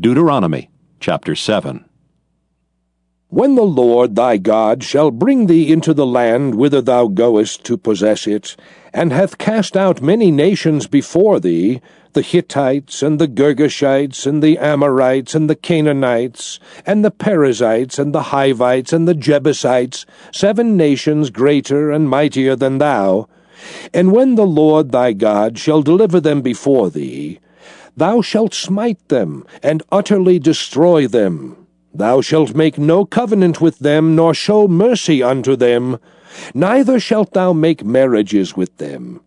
Deuteronomy chapter 7. When the Lord thy God shall bring thee into the land whither thou goest to possess it, and hath cast out many nations before thee, the Hittites, and the Girgashites, and the Amorites, and the Canaanites, and the Perizzites, and the Hivites, and the Jebusites, seven nations greater and mightier than thou, and when the Lord thy God shall deliver them before thee, Thou shalt smite them, and utterly destroy them. Thou shalt make no covenant with them, nor show mercy unto them, neither shalt thou make marriages with them.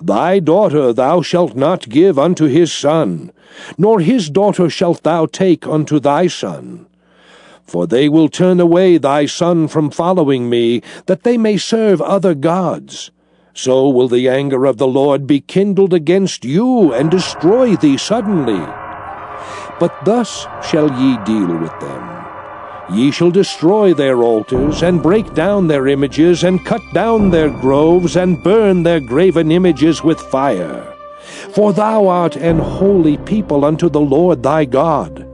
Thy daughter thou shalt not give unto his son, nor his daughter shalt thou take unto thy son. For they will turn away thy son from following me, that they may serve other gods so will the anger of the Lord be kindled against you, and destroy thee suddenly. But thus shall ye deal with them. Ye shall destroy their altars, and break down their images, and cut down their groves, and burn their graven images with fire. For thou art an holy people unto the Lord thy God.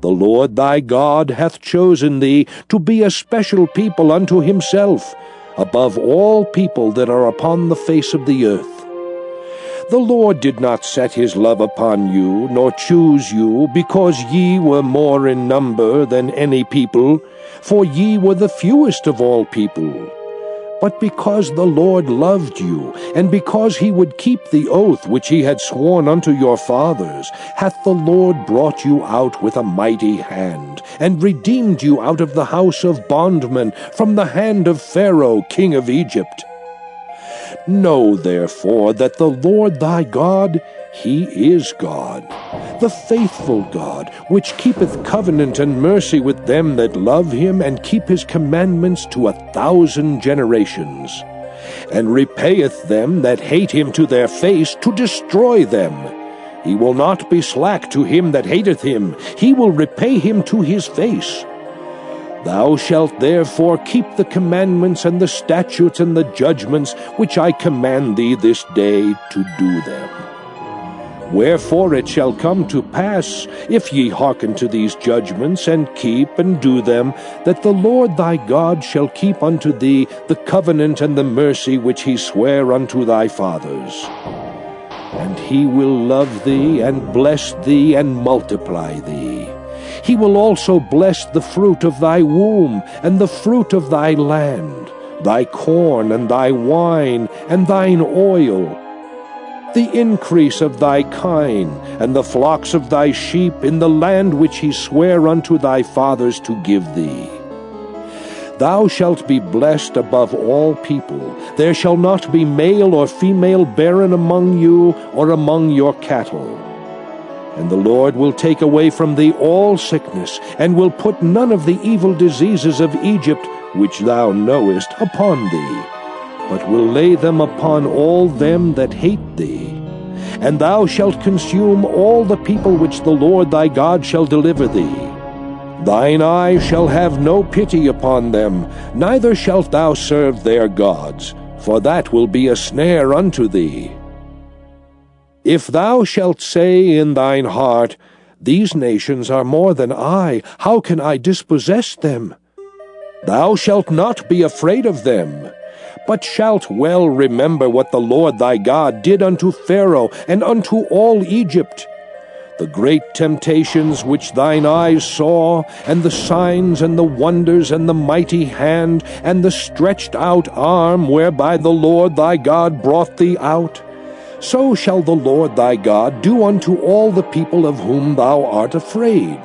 The Lord thy God hath chosen thee to be a special people unto himself, above all people that are upon the face of the earth. The Lord did not set his love upon you, nor choose you, because ye were more in number than any people, for ye were the fewest of all people but because the Lord loved you, and because he would keep the oath which he had sworn unto your fathers, hath the Lord brought you out with a mighty hand, and redeemed you out of the house of bondmen, from the hand of Pharaoh king of Egypt. Know therefore that the Lord thy God, he is God, the faithful God, which keepeth covenant and mercy with them that love him and keep his commandments to a thousand generations, and repayeth them that hate him to their face to destroy them. He will not be slack to him that hateth him, he will repay him to his face. Thou shalt therefore keep the commandments and the statutes and the judgments which I command thee this day to do them. Wherefore it shall come to pass, if ye hearken to these judgments, and keep and do them, that the Lord thy God shall keep unto thee the covenant and the mercy which he sware unto thy fathers. And he will love thee, and bless thee, and multiply thee. He will also bless the fruit of thy womb, and the fruit of thy land, thy corn, and thy wine, and thine oil, the increase of thy kine, and the flocks of thy sheep in the land which he sware unto thy fathers to give thee. Thou shalt be blessed above all people. There shall not be male or female barren among you, or among your cattle. And the Lord will take away from thee all sickness, and will put none of the evil diseases of Egypt, which thou knowest, upon thee, but will lay them upon all them that hate thee. And thou shalt consume all the people which the Lord thy God shall deliver thee. Thine eye shall have no pity upon them, neither shalt thou serve their gods, for that will be a snare unto thee. If thou shalt say in thine heart, These nations are more than I, how can I dispossess them? Thou shalt not be afraid of them, but shalt well remember what the Lord thy God did unto Pharaoh and unto all Egypt, the great temptations which thine eyes saw, and the signs and the wonders and the mighty hand, and the stretched out arm whereby the Lord thy God brought thee out so shall the Lord thy God do unto all the people of whom thou art afraid.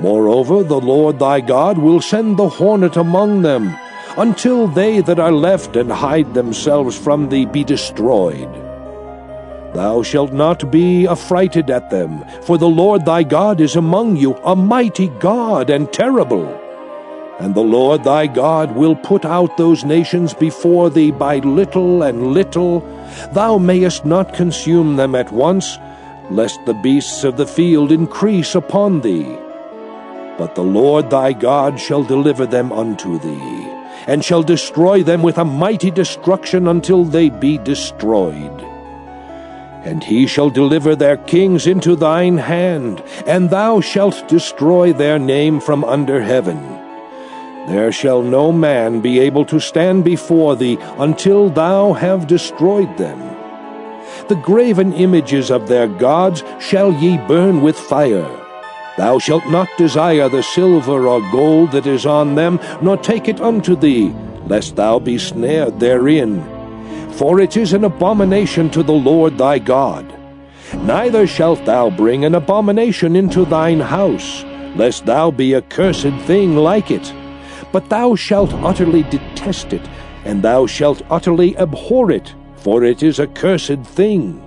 Moreover, the Lord thy God will send the hornet among them, until they that are left and hide themselves from thee be destroyed. Thou shalt not be affrighted at them, for the Lord thy God is among you, a mighty God and terrible. And the Lord thy God will put out those nations before thee by little and little. Thou mayest not consume them at once, lest the beasts of the field increase upon thee. But the Lord thy God shall deliver them unto thee, and shall destroy them with a mighty destruction until they be destroyed. And he shall deliver their kings into thine hand, and thou shalt destroy their name from under heaven. There shall no man be able to stand before thee until thou have destroyed them. The graven images of their gods shall ye burn with fire. Thou shalt not desire the silver or gold that is on them, nor take it unto thee, lest thou be snared therein for it is an abomination to the Lord thy God. Neither shalt thou bring an abomination into thine house, lest thou be a cursed thing like it. But thou shalt utterly detest it, and thou shalt utterly abhor it, for it is a cursed thing.